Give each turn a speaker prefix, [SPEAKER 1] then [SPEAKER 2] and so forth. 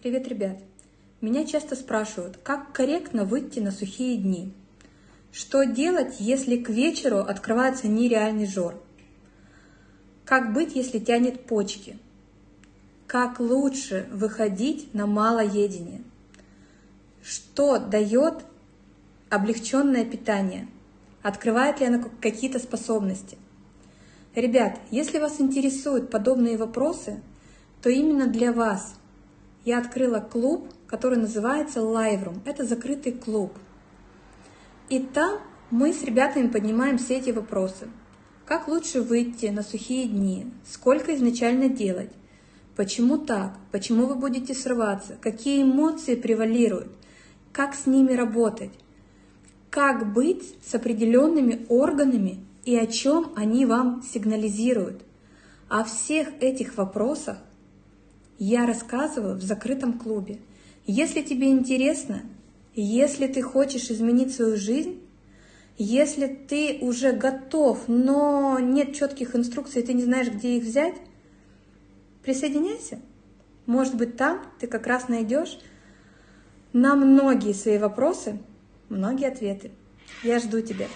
[SPEAKER 1] Привет, ребят! Меня часто спрашивают, как корректно выйти на сухие дни? Что делать, если к вечеру открывается нереальный жор? Как быть, если тянет почки? Как лучше выходить на малоедение? Что дает облегченное питание? Открывает ли оно какие-то способности? Ребят, если вас интересуют подобные вопросы, то именно для вас я открыла клуб, который называется Live Room. Это закрытый клуб. И там мы с ребятами поднимаем все эти вопросы. Как лучше выйти на сухие дни? Сколько изначально делать? Почему так? Почему вы будете срываться? Какие эмоции превалируют? Как с ними работать? Как быть с определенными органами и о чем они вам сигнализируют? О всех этих вопросах я рассказываю в закрытом клубе. Если тебе интересно, если ты хочешь изменить свою жизнь, если ты уже готов, но нет четких инструкций, ты не знаешь, где их взять, присоединяйся. Может быть, там ты как раз найдешь на многие свои вопросы многие ответы. Я жду тебя.